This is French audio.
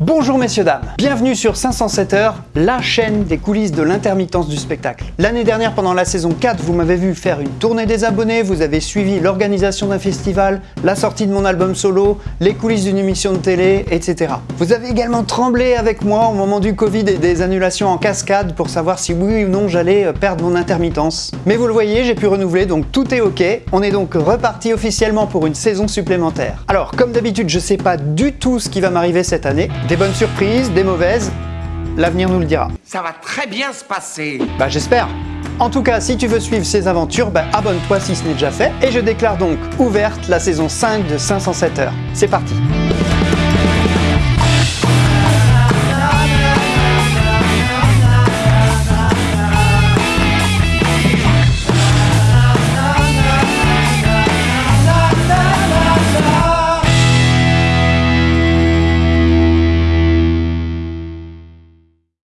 Bonjour messieurs dames, bienvenue sur 507 heures, la chaîne des coulisses de l'intermittence du spectacle. L'année dernière pendant la saison 4, vous m'avez vu faire une tournée des abonnés, vous avez suivi l'organisation d'un festival, la sortie de mon album solo, les coulisses d'une émission de télé, etc. Vous avez également tremblé avec moi au moment du Covid et des annulations en cascade pour savoir si oui ou non j'allais euh, perdre mon intermittence. Mais vous le voyez, j'ai pu renouveler donc tout est ok, on est donc reparti officiellement pour une saison supplémentaire. Alors comme d'habitude je sais pas du tout ce qui va m'arriver cette année, des bonnes surprises, des mauvaises, l'avenir nous le dira. Ça va très bien se passer. Bah j'espère en tout cas, si tu veux suivre ces aventures, bah, abonne-toi si ce n'est déjà fait. Et je déclare donc ouverte la saison 5 de 507 heures. C'est parti